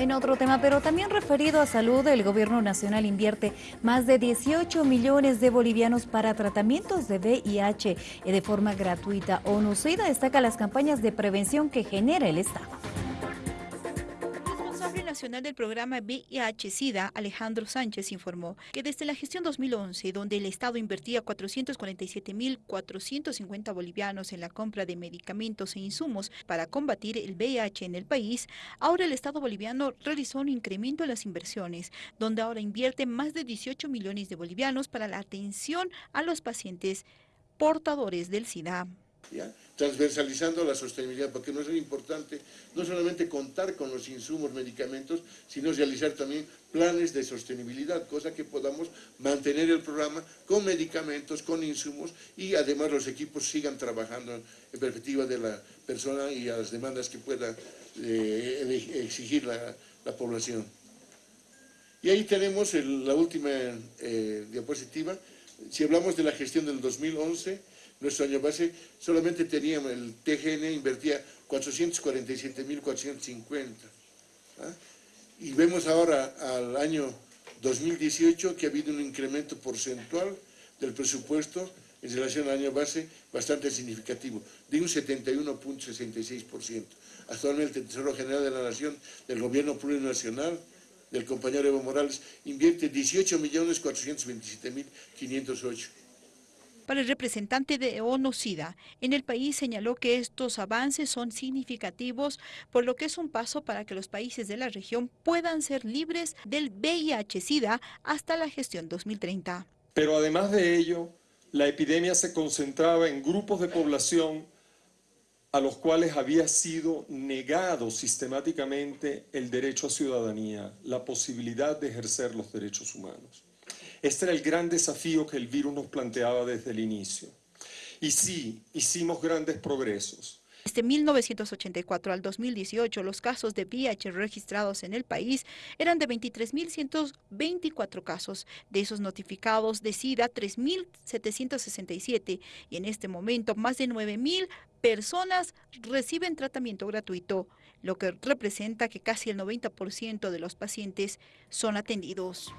En otro tema, pero también referido a salud, el gobierno nacional invierte más de 18 millones de bolivianos para tratamientos de VIH de forma gratuita. ONU-SIDA destaca las campañas de prevención que genera el Estado nacional del programa VIH-Sida, Alejandro Sánchez, informó que desde la gestión 2011, donde el Estado invertía 447.450 bolivianos en la compra de medicamentos e insumos para combatir el VIH en el país, ahora el Estado boliviano realizó un incremento en las inversiones, donde ahora invierte más de 18 millones de bolivianos para la atención a los pacientes portadores del SIDA transversalizando la sostenibilidad, porque no es importante no solamente contar con los insumos, medicamentos, sino realizar también planes de sostenibilidad, cosa que podamos mantener el programa con medicamentos, con insumos y además los equipos sigan trabajando en perspectiva de la persona y a las demandas que pueda eh, exigir la, población. Y ahí tenemos la última eh, diapositiva. Si hablamos de la gestión del 2011, nuestro año base, solamente teníamos, el TGN invertía 447.450. ¿ah? Y vemos ahora al año 2018 que ha habido un incremento porcentual del presupuesto en relación al año base bastante significativo, de un 71.66%. Actualmente el Tesoro General de la Nación, del Gobierno Plurinacional, del compañero Evo Morales, invierte 18.427.508 para el representante de ONU-SIDA, en el país señaló que estos avances son significativos, por lo que es un paso para que los países de la región puedan ser libres del VIH-SIDA hasta la gestión 2030. Pero además de ello, la epidemia se concentraba en grupos de población a los cuales había sido negado sistemáticamente el derecho a ciudadanía, la posibilidad de ejercer los derechos humanos. Este era el gran desafío que el virus nos planteaba desde el inicio. Y sí, hicimos grandes progresos. Desde 1984 al 2018, los casos de VIH registrados en el país eran de 23.124 casos. De esos notificados de SIDA, 3.767. Y en este momento, más de 9.000 personas reciben tratamiento gratuito, lo que representa que casi el 90% de los pacientes son atendidos.